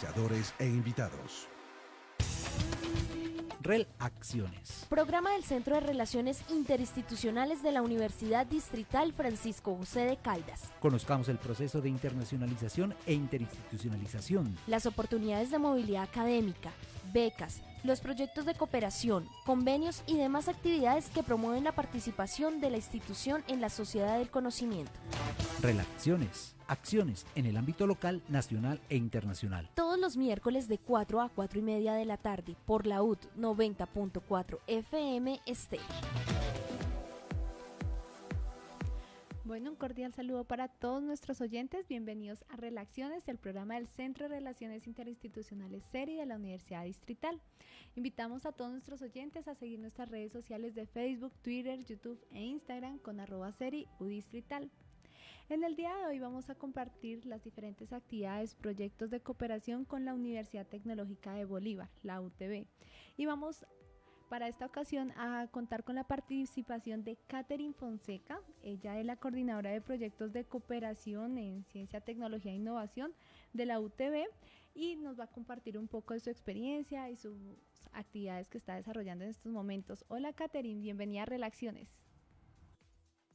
auspiciadores e invitados. REL Acciones. Programa del Centro de Relaciones Interinstitucionales de la Universidad Distrital Francisco José de Caldas. Conozcamos el proceso de internacionalización e interinstitucionalización. Las oportunidades de movilidad académica, becas, los proyectos de cooperación, convenios y demás actividades que promueven la participación de la institución en la sociedad del conocimiento. Relaciones. Acciones en el ámbito local, nacional e internacional. Todos los miércoles de 4 a 4 y media de la tarde por la UT 90.4 FM Estéreo. Bueno, un cordial saludo para todos nuestros oyentes. Bienvenidos a Relaciones, el programa del Centro de Relaciones Interinstitucionales SERI de la Universidad Distrital. Invitamos a todos nuestros oyentes a seguir nuestras redes sociales de Facebook, Twitter, YouTube e Instagram con arroba SERI Distrital. En el día de hoy vamos a compartir las diferentes actividades, proyectos de cooperación con la Universidad Tecnológica de Bolívar, la UTB. Y vamos para esta ocasión a contar con la participación de Catherine Fonseca, ella es la coordinadora de proyectos de cooperación en ciencia, tecnología e innovación de la UTB y nos va a compartir un poco de su experiencia y sus actividades que está desarrollando en estos momentos. Hola Catherine, bienvenida a Relaciones.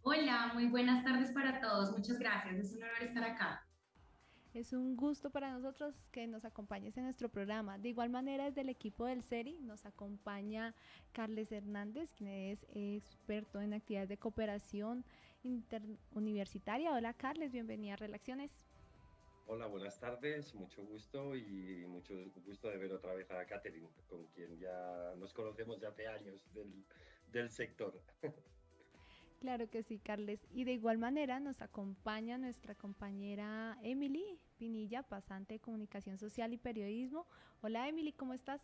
Hola, muy buenas tardes para todos. Muchas gracias. Es un honor estar acá. Es un gusto para nosotros que nos acompañes en nuestro programa. De igual manera, desde el equipo del SERI nos acompaña Carles Hernández, quien es experto en actividades de cooperación interuniversitaria. Hola Carles, bienvenida a Relaciones. Hola, buenas tardes, mucho gusto y mucho gusto de ver otra vez a Catherine, con quien ya nos conocemos ya hace años del, del sector. Claro que sí, Carles. Y de igual manera nos acompaña nuestra compañera Emily Pinilla, pasante de Comunicación Social y Periodismo. Hola Emily, ¿cómo estás?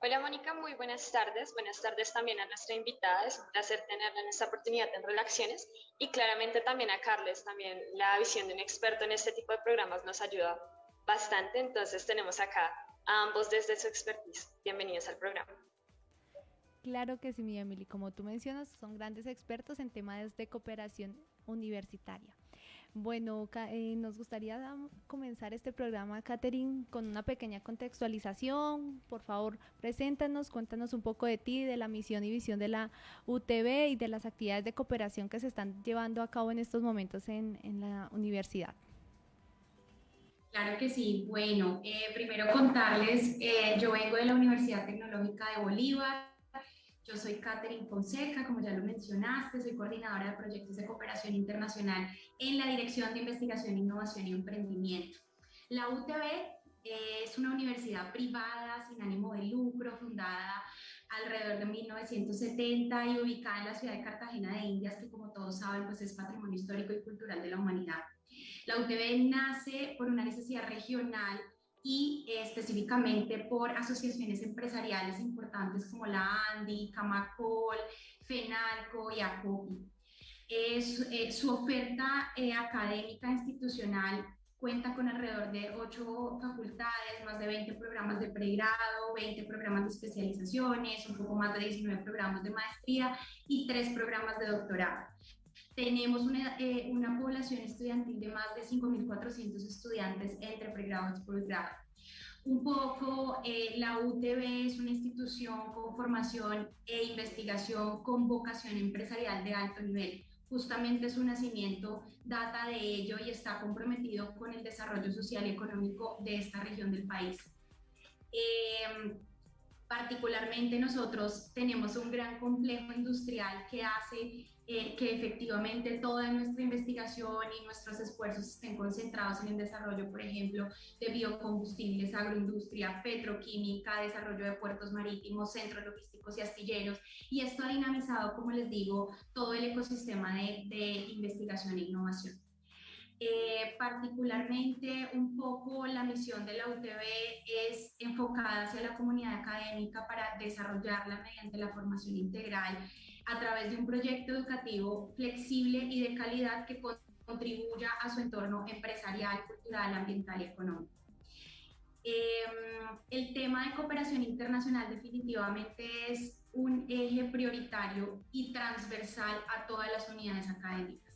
Hola Mónica, muy buenas tardes. Buenas tardes también a nuestra invitada. Es un placer tenerla en esta oportunidad en Relaciones y claramente también a Carles. También la visión de un experto en este tipo de programas nos ayuda bastante. Entonces tenemos acá a ambos desde su expertise. Bienvenidos al programa. Claro que sí, mi Emily. Como tú mencionas, son grandes expertos en temas de cooperación universitaria. Bueno, eh, nos gustaría comenzar este programa, Catherine, con una pequeña contextualización. Por favor, preséntanos, cuéntanos un poco de ti, de la misión y visión de la UTB y de las actividades de cooperación que se están llevando a cabo en estos momentos en, la universidad. Claro que sí. Bueno, eh, primero contarles, eh, yo vengo de la Universidad Tecnológica de Bolívar, yo soy Catherine Fonseca, como ya lo mencionaste, soy coordinadora de proyectos de cooperación internacional en la Dirección de Investigación, Innovación y Emprendimiento. La UTB es una universidad privada sin ánimo de lucro, fundada alrededor de 1970 y ubicada en la ciudad de Cartagena de Indias, que como todos saben, pues es patrimonio histórico y cultural de la humanidad. La UTB nace por una necesidad regional y específicamente por asociaciones empresariales importantes como la ANDI, Camacol, FENALCO y ACOPI. Eh, su oferta eh, académica institucional cuenta con alrededor de ocho facultades, más de 20 programas de pregrado, 20 programas de especializaciones, un poco más de 19 programas de maestría y tres programas de doctorado. Tenemos una, eh, una población estudiantil de más de 5.400 estudiantes entre pregrado y posgrado. Un poco, eh, la UTB es una institución con formación e investigación con vocación empresarial de alto nivel. Justamente su nacimiento data de ello y está comprometido con el desarrollo social y económico de esta región del país. Eh, particularmente nosotros tenemos un gran complejo industrial que hace eh, que efectivamente toda nuestra investigación y nuestros esfuerzos estén concentrados en el desarrollo, por ejemplo, de biocombustibles, agroindustria, petroquímica, desarrollo de puertos marítimos, centros logísticos y astilleros. Y esto ha dinamizado, como les digo, todo el ecosistema de, de investigación e innovación. Eh, particularmente un poco la misión de la UTB es enfocada hacia la comunidad académica para desarrollarla mediante la formación integral a través de un proyecto educativo flexible y de calidad que contribuya a su entorno empresarial, cultural, ambiental y económico. Em, el tema de cooperación internacional definitivamente es un eje prioritario y transversal a todas las unidades académicas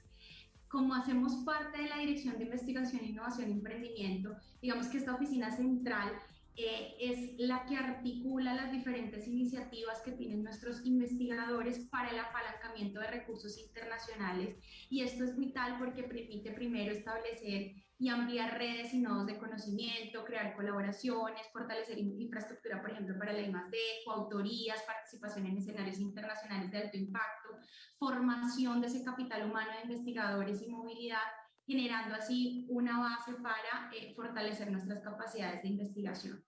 como hacemos parte de la Dirección de Investigación, Innovación y Emprendimiento, digamos que esta oficina central eh, es la que articula las diferentes iniciativas que tienen nuestros investigadores para el apalancamiento de recursos internacionales y esto es vital porque permite primero establecer y ampliar redes y nodos de conocimiento, crear colaboraciones, fortalecer infraestructura, por ejemplo, para la I+.D., coautorías, participación en escenarios internacionales de alto impacto, formación de ese capital humano de investigadores y movilidad generando así una base para eh, fortalecer nuestras capacidades de investigación.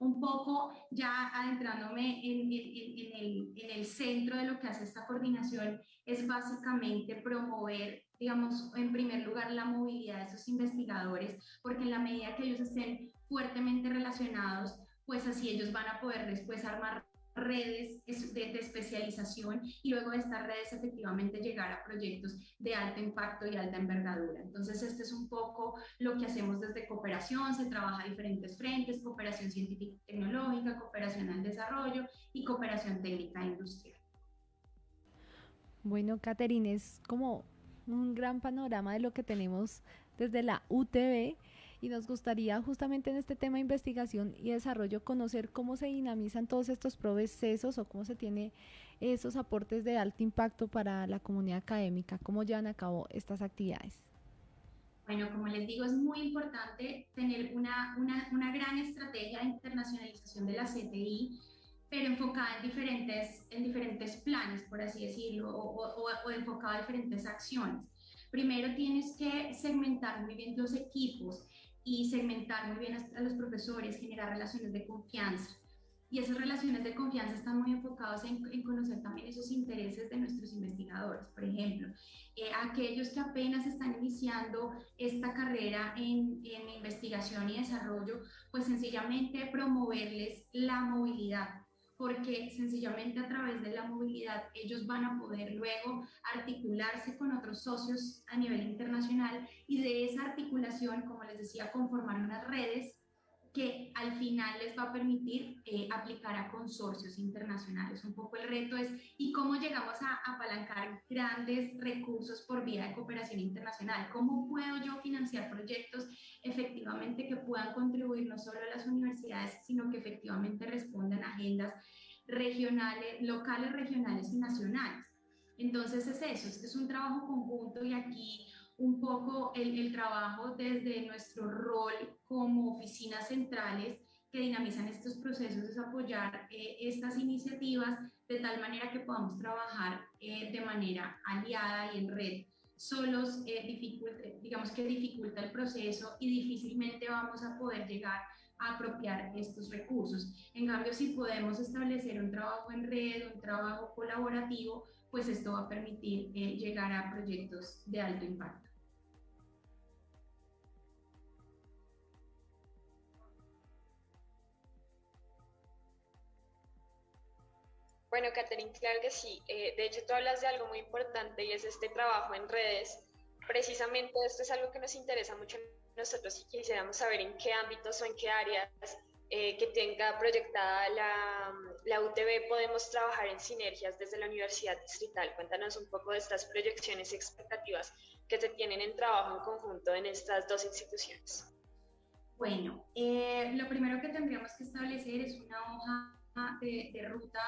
Un poco ya adentrándome en, en, el, en, el, centro de lo que hace esta coordinación es básicamente promover, digamos, en primer lugar la movilidad de esos investigadores, porque en la medida que ellos estén fuertemente relacionados, pues así ellos van a poder después armar redes de, especialización y luego de estas redes efectivamente llegar a proyectos de alto impacto y alta envergadura. Entonces, este es un poco lo que hacemos desde cooperación, se trabaja diferentes frentes, cooperación científica y tecnológica, cooperación al desarrollo y cooperación técnica e industrial. Bueno, Caterine, es como un gran panorama de lo que tenemos desde la UTB y nos gustaría justamente en este tema de investigación y desarrollo conocer cómo se dinamizan todos estos procesos o cómo se tiene esos aportes de alto impacto para la comunidad académica, cómo llevan a cabo estas actividades. Bueno, como les digo, es muy importante tener una, una, una gran estrategia de internacionalización de la CTI, pero enfocada en diferentes, en diferentes planes, por así decirlo, o, o, o enfocada en diferentes acciones. Primero tienes que segmentar muy bien los equipos y segmentar muy bien a, los profesores, generar relaciones de confianza. Y esas relaciones de confianza están muy enfocadas en, conocer también esos intereses de nuestros investigadores. Por ejemplo, eh, aquellos que apenas están iniciando esta carrera en, en investigación y desarrollo, pues sencillamente promoverles la movilidad, porque sencillamente a través de la movilidad ellos van a poder luego articularse con otros socios a nivel internacional y de esa articulación, como les decía, conformar unas redes que al final les va a permitir eh, aplicar a consorcios internacionales. Un poco el reto es, ¿y cómo llegamos a apalancar grandes recursos por vía de cooperación internacional? ¿Cómo puedo yo financiar proyectos efectivamente que puedan contribuir no solo a las universidades, sino que efectivamente respondan a agendas regionales, locales, regionales y nacionales? Entonces es eso, es un trabajo conjunto y aquí un poco el, trabajo desde nuestro rol como oficinas centrales que dinamizan estos procesos es apoyar eh, estas iniciativas de tal manera que podamos trabajar eh, de manera aliada y en red. Solos, eh, digamos que dificulta el proceso y difícilmente vamos a poder llegar a apropiar estos recursos. En cambio, si podemos establecer un trabajo en red, un trabajo colaborativo, pues esto va a permitir llegar a proyectos de alto impacto. Bueno, Catherine, claro que sí. Eh, de hecho, tú hablas de algo muy importante y es este trabajo en redes. Precisamente esto es algo que nos interesa mucho a nosotros y quisiéramos saber en qué ámbitos o en qué áreas eh, que tenga proyectada la, la, UTB podemos trabajar en sinergias desde la Universidad Distrital. Cuéntanos un poco de estas proyecciones y expectativas que se tienen en trabajo en conjunto en estas dos instituciones. Bueno, eh, lo primero que tendríamos que establecer es una hoja de, ruta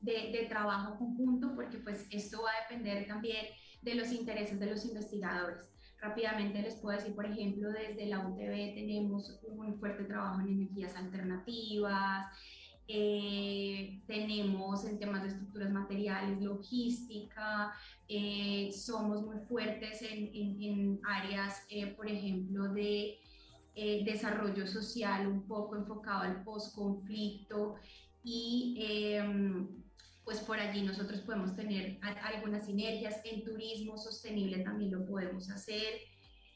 de, trabajo conjunto, porque pues esto va a depender también de los intereses de los investigadores. Rápidamente les puedo decir, por ejemplo, desde la UTB tenemos un fuerte trabajo en energías alternativas, eh, tenemos en temas de estructuras materiales, logística, eh, somos muy fuertes en, áreas, eh, por ejemplo, de desarrollo social, un poco enfocado al post-conflicto y em, pues por allí nosotros podemos tener algunas sinergias. En turismo sostenible también lo podemos hacer.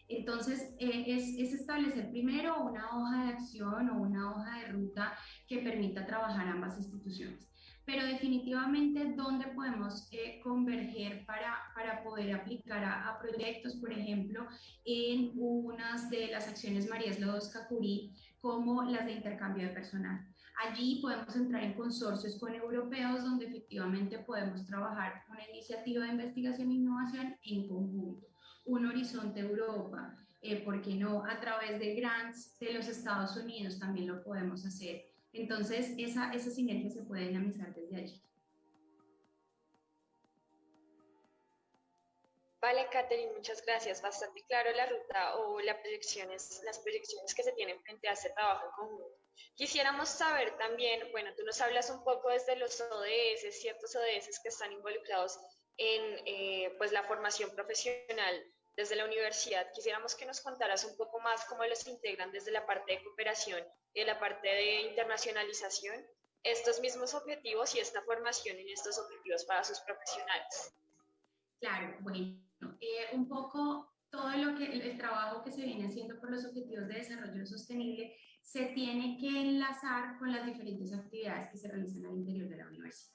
Entonces, eh, es, es, establecer primero una hoja de acción o una hoja de ruta que permita trabajar ambas instituciones. Pero definitivamente, ¿dónde podemos eh, converger para, para poder aplicar a, proyectos? Por ejemplo, en unas de las acciones María Lodos Cacurí, como las de intercambio de personal. Allí podemos entrar en consorcios con europeos donde efectivamente podemos trabajar una iniciativa de investigación e innovación en conjunto. un horizonte Europa, eh, ¿por qué no? A través de grants de los Estados Unidos también lo podemos hacer. Entonces, esa, esa sinergia se puede dinamizar desde allí. Vale, Catherine, muchas gracias. Bastante claro la ruta o las proyecciones, las proyecciones que se tienen frente a este trabajo en conjunto. Quisiéramos saber también, bueno, tú nos hablas un poco desde los ODS, ciertos ODS que están involucrados en eh, pues la formación profesional desde la universidad. Quisiéramos que nos contaras un poco más cómo los integran desde la parte de cooperación y de la parte de internacionalización estos mismos objetivos y esta formación en estos objetivos para sus profesionales. Claro, bueno, eh, un poco todo lo que el, trabajo que se viene haciendo por los objetivos de desarrollo sostenible se tiene que enlazar con las diferentes actividades que se realizan al interior de la universidad.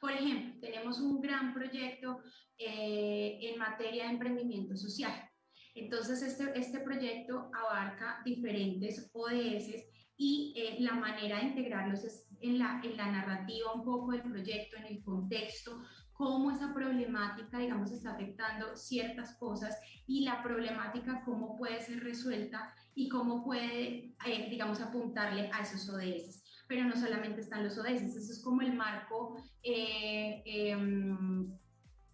Por ejemplo, tenemos un gran proyecto eh, en materia de emprendimiento social. Entonces, este, este proyecto abarca diferentes ODS y eh, la manera de integrarlos es en la, en la narrativa un poco del proyecto, en el contexto, cómo esa problemática, digamos, está afectando ciertas cosas y la problemática cómo puede ser resuelta y cómo puede, eh, digamos, apuntarle a esos ODS. Pero no solamente están los ODS, eso es como el marco eh, em,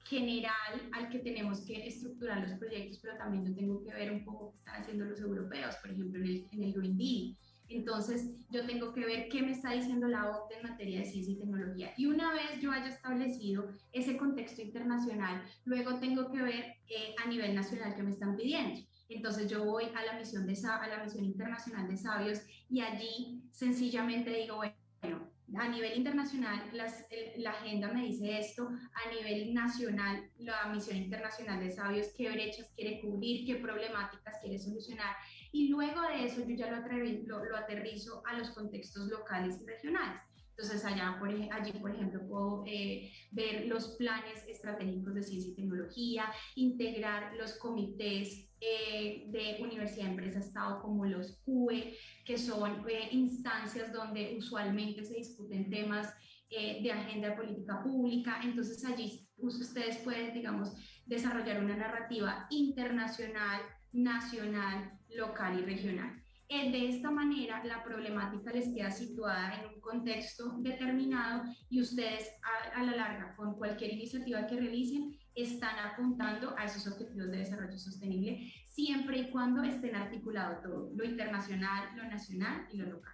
general al que tenemos que estructurar los proyectos, pero también yo tengo que ver un poco qué están haciendo los europeos, por ejemplo, en el, en el Green Deal entonces, yo tengo que ver qué me está diciendo la OCDE en materia de ciencia y tecnología. Y una vez yo haya establecido ese contexto internacional, luego tengo que ver eh, a nivel nacional qué me están pidiendo. Entonces yo voy a la misión de a la misión internacional de sabios y allí sencillamente digo, bueno, a nivel internacional eh, la agenda me dice esto, a nivel nacional la misión internacional de sabios, qué brechas quiere cubrir, qué problemáticas quiere solucionar y luego de eso yo ya lo, lo, aterrizo a los contextos locales y regionales. Entonces allá, por, allí, por ejemplo, puedo eh, ver los planes estratégicos de ciencia y tecnología, integrar los comités eh, de universidad, empresa, estado como los CUE, que son eh, instancias donde usualmente se discuten temas de agenda de política pública. Entonces allí ustedes pueden, digamos, desarrollar una narrativa internacional, nacional, local y regional. Eh, de esta manera, la problemática les queda situada en un contexto determinado y ustedes a, la larga, con cualquier iniciativa que realicen, están apuntando a esos objetivos de desarrollo sostenible, siempre y cuando estén articulados todo, lo internacional, lo nacional y lo local.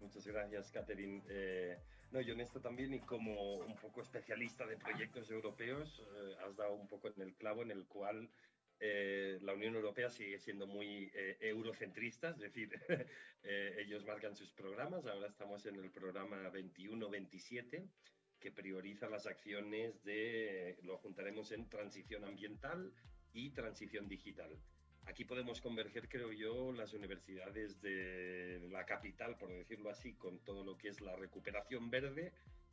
Muchas gracias, Catherine. Eh, no, yo en esto también, y como un poco especialista de proyectos europeos, eh, has dado un poco en el clavo en el cual eh, la Unión Europea sigue siendo muy eh, eurocentrista, es decir, ellos marcan sus programas. Ahora estamos en el programa 21-27, que prioriza las acciones de, lo juntaremos en transición ambiental y transición digital. Aquí podemos converger, creo yo, las universidades de la capital, por decirlo así, con todo lo que es la recuperación verde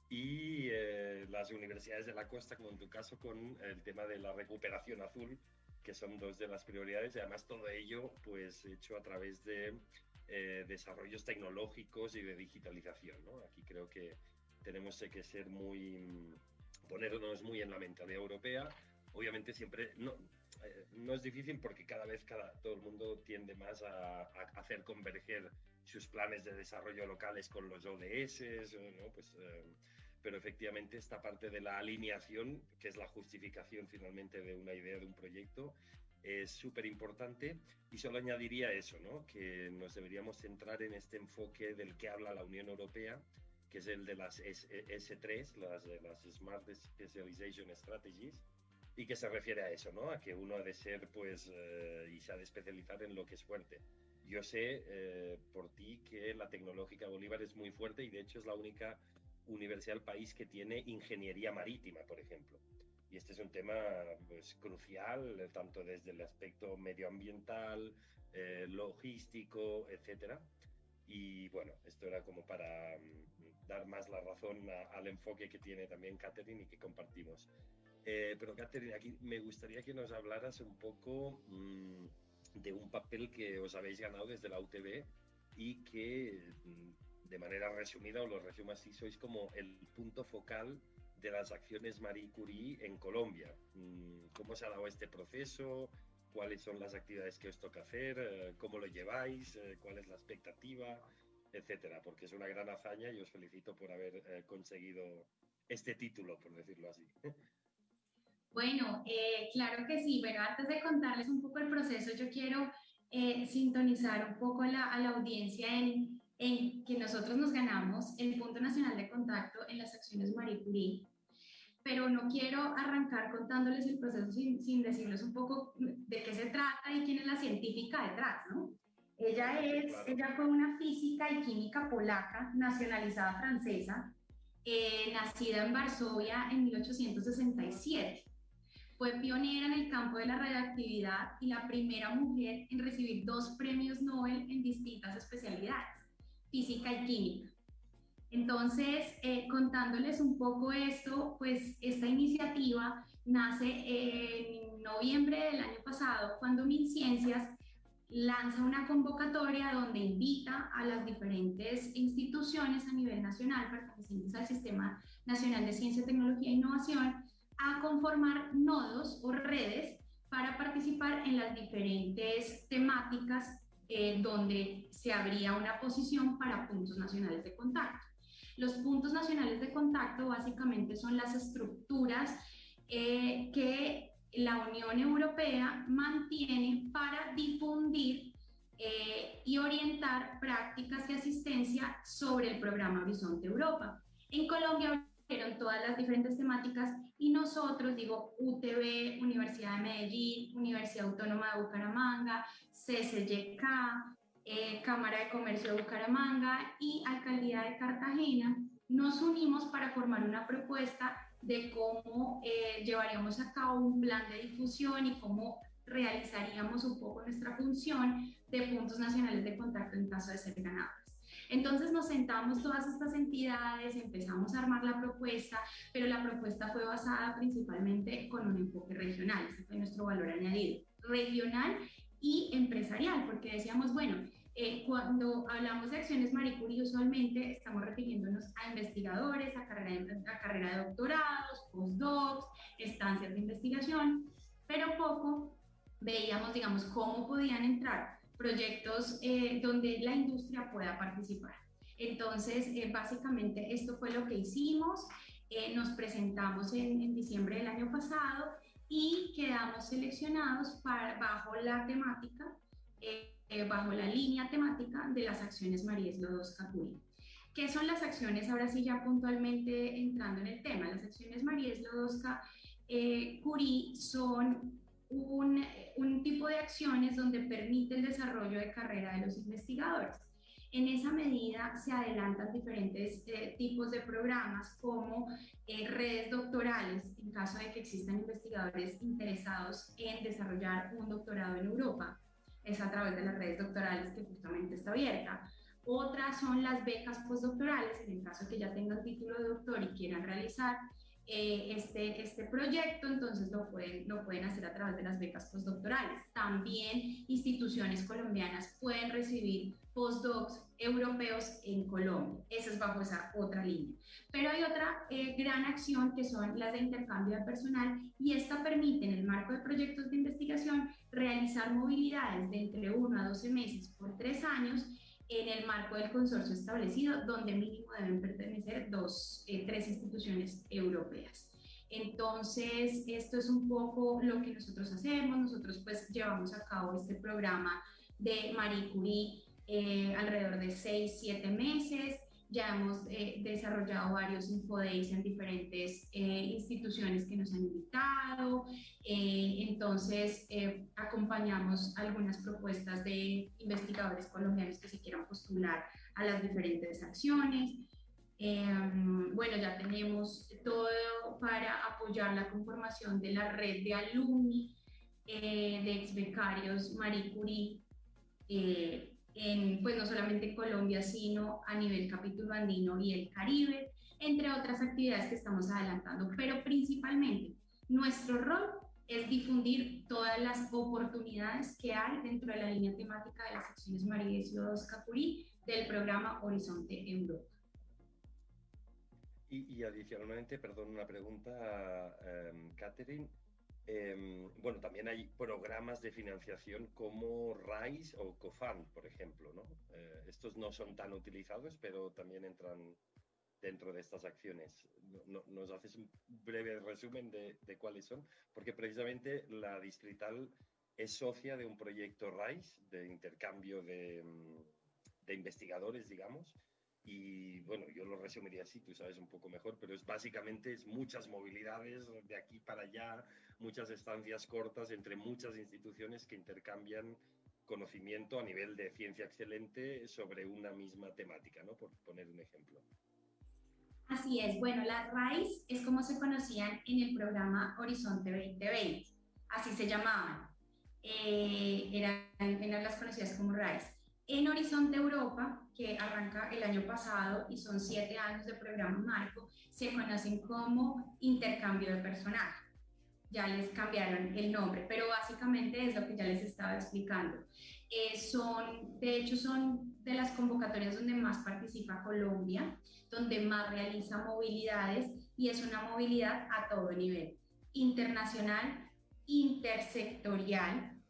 y eh, las universidades de la costa, como en tu caso, con el tema de la recuperación azul, que son dos de las prioridades y además todo ello pues hecho a través de eh, desarrollos tecnológicos y de digitalización. Aquí creo que tenemos que ser muy, ponernos muy en la mentalidad europea. Obviamente siempre, no, eh, no es difícil porque cada vez cada, todo el mundo tiende más a, hacer converger sus planes de desarrollo locales con los ODS, ¿no? pues, eh, pero efectivamente esta parte de la alineación, que es la justificación finalmente de una idea, de un proyecto, es súper importante y solo añadiría eso, ¿no? que nos deberíamos centrar en este enfoque del que habla la Unión Europea, que es el de las S 3 las, las Smart Specialization Strategies, y que se refiere a eso, ¿no? A que uno ha de ser, pues, eh, y se ha de especializar en lo que es fuerte. Yo sé eh, por ti que la Tecnológica Bolívar es muy fuerte y de hecho es la única universidad del país que tiene ingeniería marítima, por ejemplo. Y este es un tema pues, crucial, eh, tanto desde el aspecto medioambiental, logístico, etcétera. Y bueno, esto era como para mm, dar más la razón al enfoque que tiene también Catherine y que compartimos. Eh, pero Catherine, aquí me gustaría que nos hablaras un poco mm, de un papel que os habéis ganado desde la UTB y que mm, de manera resumida, o lo resumo así, sois como el punto focal de las acciones Marie Curie en Colombia. Mm, ¿Cómo se ha dado este proceso? ¿Cuáles son las actividades que os toca hacer? Eh, ¿Cómo lo lleváis? Eh, ¿Cuál es la expectativa? Etcétera, porque es una gran hazaña y os felicito por haber eh, conseguido este título, por decirlo así. Bueno, claro que sí, pero antes de contarles un poco el proceso, yo quiero sintonizar un poco a la audiencia en, en que nosotros nos ganamos el punto nacional de contacto en las acciones Marie Curie pero no quiero arrancar contándoles el proceso sin, sin, decirles un poco de qué se trata y quién es la científica detrás, ¿no? Ella, es, ella fue una física y química polaca, nacionalizada francesa, eh, nacida en Varsovia en 1867. Fue pionera en el campo de la radioactividad y la primera mujer en recibir dos premios Nobel en distintas especialidades, física y química. Entonces, eh, contándoles un poco esto, pues esta iniciativa nace en noviembre del año pasado, cuando MinCiencias lanza una convocatoria donde invita a las diferentes instituciones a nivel nacional pertenecientes al Sistema Nacional de Ciencia, Tecnología e Innovación a conformar nodos o redes para participar en las diferentes temáticas eh, donde se abría una posición para puntos nacionales de contacto. Los puntos nacionales de contacto básicamente son las estructuras eh, que la Unión Europea mantiene para difundir eh, y orientar prácticas de asistencia sobre el programa Horizonte Europa. En Colombia fueron todas las diferentes temáticas y nosotros, digo, UTB, Universidad de Medellín, Universidad Autónoma de Bucaramanga, CCYK, eh, Cámara de Comercio de Bucaramanga y Alcaldía de Cartagena, nos unimos para formar una propuesta de cómo eh, llevaríamos a cabo un plan de difusión y cómo realizaríamos un poco nuestra función de puntos nacionales de contacto en caso de ser ganadores. Entonces nos sentamos todas estas entidades, empezamos a armar la propuesta, pero la propuesta fue basada principalmente con un enfoque regional, ese fue nuestro valor añadido, regional y empresarial, porque decíamos, bueno, eh, cuando hablamos de acciones Marie Curie, usualmente estamos refiriéndonos a investigadores, a carrera, de, a carrera de doctorados, postdocs, estancias de investigación, pero poco veíamos, digamos, cómo podían entrar proyectos eh, donde la industria pueda participar. Entonces, eh, básicamente esto fue lo que hicimos. nos presentamos en, en diciembre del año pasado y quedamos seleccionados para, bajo la temática, eh, eh, bajo la línea temática de las acciones María Slodowska Curie. ¿Qué son las acciones? Ahora sí, ya puntualmente entrando en el tema. Las acciones María Slodowska eh, Curie son un, tipo de acciones donde permite el desarrollo de carrera de los investigadores. En esa medida se adelantan diferentes eh, tipos de programas como eh, redes doctorales, en caso de que existan investigadores interesados en desarrollar un doctorado en Europa. Es a través de las redes doctorales que justamente está abierta. Otras son las becas postdoctorales, en el caso que ya tengan título de doctor y quieran realizar eh, este, este proyecto, entonces lo pueden, lo pueden hacer a través de las becas postdoctorales. También instituciones colombianas pueden recibir postdocs europeos en Colombia. Esa es bajo esa otra línea. Pero hay otra eh, gran acción que son las de intercambio de personal y esta permite en el marco de proyectos de investigación realizar movilidades de entre 1 a 12 meses por tres años en el marco del consorcio establecido, donde mínimo deben pertenecer dos, eh, tres instituciones europeas. Entonces, esto es un poco lo que nosotros hacemos. Nosotros pues llevamos a cabo este programa de Marie Curie eh, alrededor de seis, siete meses. Ya hemos eh, desarrollado varios infodays en diferentes eh, instituciones que nos han invitado. Eh, entonces, acompañamos algunas propuestas de investigadores colombianos que se quieran postular a las diferentes acciones. bueno, ya tenemos todo para apoyar la conformación de la red de alumni de ex becarios Marie Curie pues no solamente en Colombia, sino a nivel capítulo andino y el Caribe, entre otras actividades que estamos adelantando. Pero principalmente, nuestro rol es difundir todas las oportunidades que hay dentro de la línea temática de las acciones María y Capurí del programa Horizonte Europa. Y, adicionalmente, perdón, una pregunta, Catherine. Em, bueno, también hay programas de financiación como RISE o COFAN, por ejemplo, ¿no? Eh, estos no son tan utilizados, pero también entran dentro de estas acciones. ¿Nos haces un breve resumen de, cuáles son? Porque precisamente la distrital es socia de un proyecto RISE, de intercambio de, de investigadores, digamos, y bueno, yo lo resumiría así, tú sabes un poco mejor, pero es básicamente es muchas movilidades de aquí para allá, muchas estancias cortas entre muchas instituciones que intercambian conocimiento a nivel de ciencia excelente sobre una misma temática, ¿no? Por poner un ejemplo. Así es, bueno, las RAIS es como se conocían en el programa Horizonte 2020, así se llamaban, eh, eran, eran las conocidas como RAIS. En Horizonte Europa, que arranca el año pasado y son siete años de programa marco, se conocen como intercambio de personal. Ya les cambiaron el nombre, pero básicamente es lo que ya les estaba explicando. Eh, son, de hecho, son de las convocatorias donde más participa Colombia, donde más realiza movilidades y es una movilidad a todo nivel, internacional, intersectorial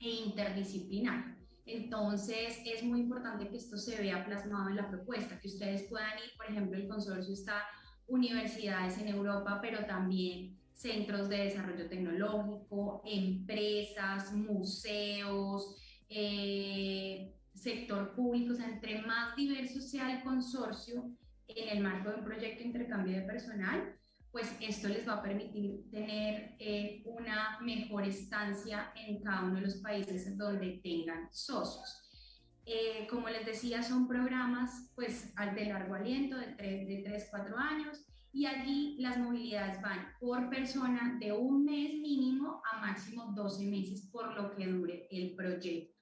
e interdisciplinar. Entonces, es muy importante que esto se vea plasmado en la propuesta, que ustedes puedan ir, por ejemplo, el consorcio está universidades en Europa, pero también centros de desarrollo tecnológico, empresas, museos, eh, sector público, entre más diverso sea el consorcio en el marco de un proyecto de intercambio de personal, pues esto les va a permitir tener eh, una mejor estancia en cada uno de los países donde tengan socios. Eh, como les decía, son programas pues de largo aliento, de 3, de 3, 4 años, y allí las movilidades van por persona de un mes mínimo a máximo 12 meses por lo que dure el proyecto.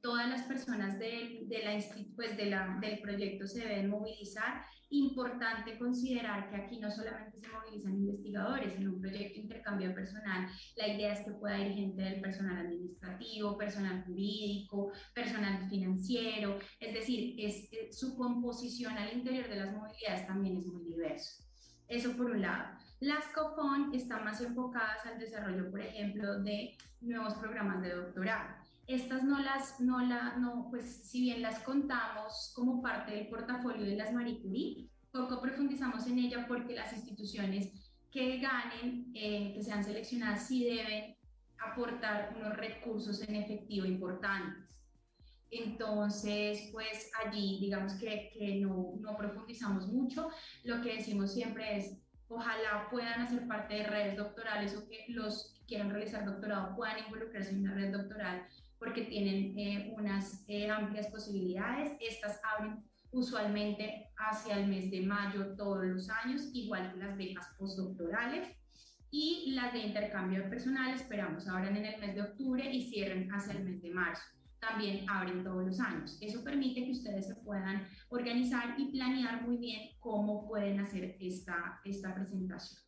Todas las personas de, de la, pues de la, del proyecto se deben movilizar Importante considerar que aquí no solamente se movilizan investigadores en un proyecto de intercambio personal, la idea es que pueda ir gente del personal administrativo, personal jurídico, personal financiero, es decir, es, su composición al interior de las movilidades también es muy diverso. Eso por un lado. Las COFON están más enfocadas al desarrollo, por ejemplo, de nuevos programas de doctorado. Estas no las, no la, no, pues si bien las contamos como parte del portafolio de las Marie Curie, poco profundizamos en ella porque las instituciones que ganen, eh, que sean seleccionadas, sí deben aportar unos recursos en efectivo importantes. Entonces, pues allí digamos que, que no, no profundizamos mucho. Lo que decimos siempre es, ojalá puedan hacer parte de redes doctorales o que los que quieran realizar doctorado puedan involucrarse en una red doctoral porque tienen eh, unas eh, amplias posibilidades. Estas abren usualmente hacia el mes de mayo todos los años, igual que las becas postdoctorales. Y las de intercambio personal esperamos abran en el mes de octubre y cierren hacia el mes de marzo. También abren todos los años. Eso permite que ustedes se puedan organizar y planear muy bien cómo pueden hacer esta, esta presentación.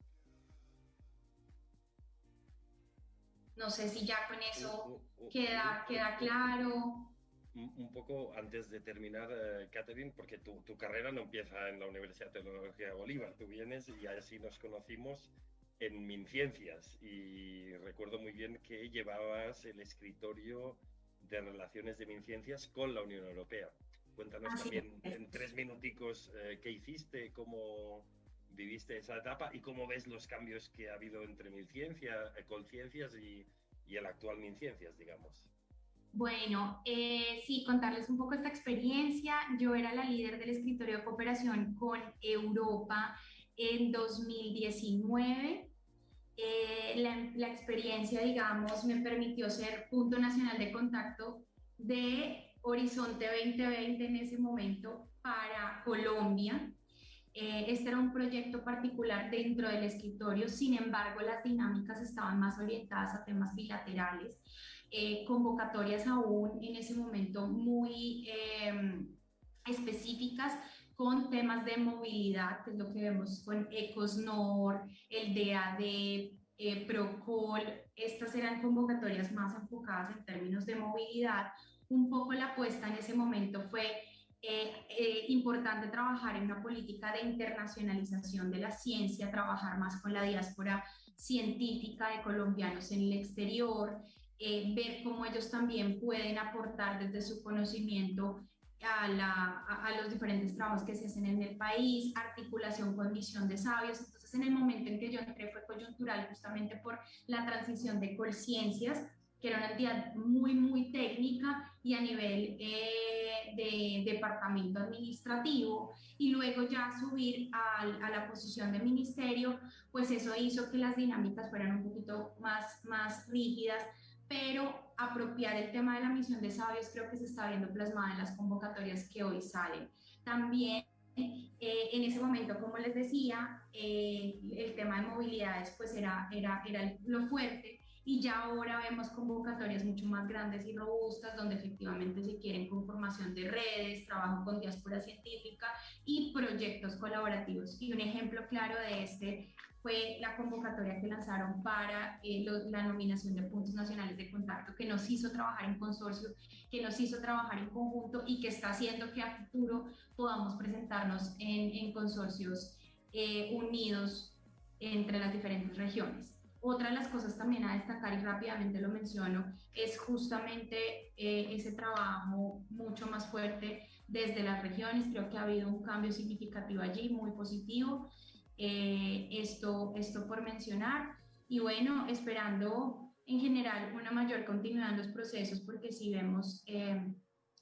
No sé si ya con eso queda, queda claro. Un poco antes de terminar, eh, Catherine, porque tu, tu, carrera no empieza en la Universidad de Bolívar, tú vienes y así nos conocimos en MinCiencias y recuerdo muy bien que llevabas el escritorio de relaciones de MinCiencias con la Unión Europea. Cuéntanos también en tres minuticos eh, qué hiciste, cómo, viviste esa etapa y cómo ves los cambios que ha habido entre MinCiencia, eh, Conciencias y, y el actual MinCiencias, digamos. Bueno, eh, sí, contarles un poco esta experiencia. Yo era la líder del escritorio de cooperación con Europa en 2019. Eh, la, la, experiencia, digamos, me permitió ser punto nacional de contacto de Horizonte 2020 en ese momento para Colombia. Eh, este era un proyecto particular dentro del escritorio, sin embargo las dinámicas estaban más orientadas a temas bilaterales, eh, convocatorias aún en ese momento muy em, específicas con temas de movilidad, que es lo que vemos con Ecosnor, el DAD, eh, Procol, estas eran convocatorias más enfocadas en términos de movilidad. Un poco la apuesta en ese momento fue eh, eh, importante trabajar en una política de internacionalización de la ciencia, trabajar más con la diáspora científica de colombianos en el exterior, eh, ver cómo ellos también pueden aportar desde su conocimiento a, la, a, los diferentes trabajos que se hacen en el país, articulación con misión de sabios. Entonces, en el momento en que yo entré fue coyuntural justamente por la transición de Colciencias que era una entidad muy, muy técnica y a nivel eh, de departamento administrativo, y luego ya subir a, a, la posición de ministerio, pues eso hizo que las dinámicas fueran un poquito más, más rígidas, pero apropiar el tema de la misión de sabios creo que se está viendo plasmada en las convocatorias que hoy salen. También eh, en ese momento, como les decía, eh, el tema de movilidades pues era, era, era lo fuerte, y ya ahora vemos convocatorias mucho más grandes y robustas donde efectivamente se quieren conformación de redes, trabajo con diáspora científica y proyectos colaborativos. Y un ejemplo claro de este fue la convocatoria que lanzaron para eh, la nominación de puntos nacionales de contacto, que nos hizo trabajar en consorcio, que nos hizo trabajar en conjunto y que está haciendo que a futuro podamos presentarnos en, en consorcios eh, unidos entre las diferentes regiones. Otra de las cosas también a destacar, y rápidamente lo menciono, es justamente eh, ese trabajo mucho más fuerte desde las regiones. Creo que ha habido un cambio significativo allí, muy positivo. Eh, esto, esto por mencionar. Y bueno, esperando en general una mayor continuidad en los procesos, porque si vemos, eh,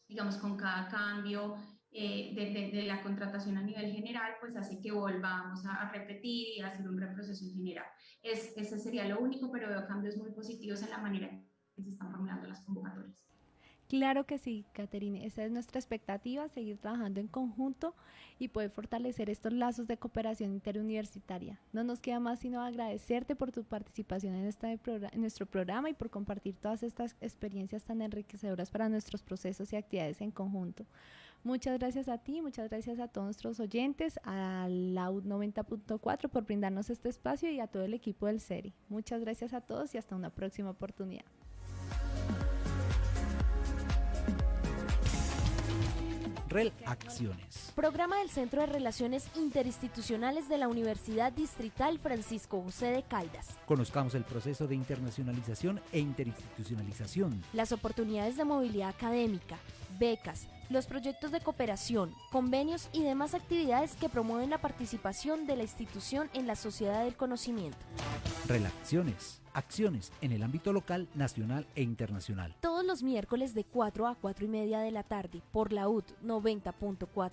digamos, con cada cambio eh, de, de, la contratación a nivel general, pues hace que volvamos a, a repetir y a hacer un reproceso en general. Es, ese sería lo único, pero veo cambios muy positivos en la manera que se están formulando las convocatorias. Claro que sí, Caterine. Esa es nuestra expectativa, seguir trabajando en conjunto y poder fortalecer estos lazos de cooperación interuniversitaria. No nos queda más sino agradecerte por tu participación en, este nuestro programa y por compartir todas estas experiencias tan enriquecedoras para nuestros procesos y actividades en conjunto. Muchas gracias a ti, muchas gracias a todos nuestros oyentes, a la 90.4 por brindarnos este espacio y a todo el equipo del SERI. Muchas gracias a todos y hasta una próxima oportunidad. REL Acciones. Programa del Centro de Relaciones Interinstitucionales de la Universidad Distrital Francisco José de Caldas. Conozcamos el proceso de internacionalización e interinstitucionalización. Las oportunidades de movilidad académica, becas, los proyectos de cooperación, convenios y demás actividades que promueven la participación de la institución en la sociedad del conocimiento. Relaciones, acciones en el ámbito local, nacional e internacional. Todos los miércoles de 4 a 4 y media de la tarde por la UT 90.4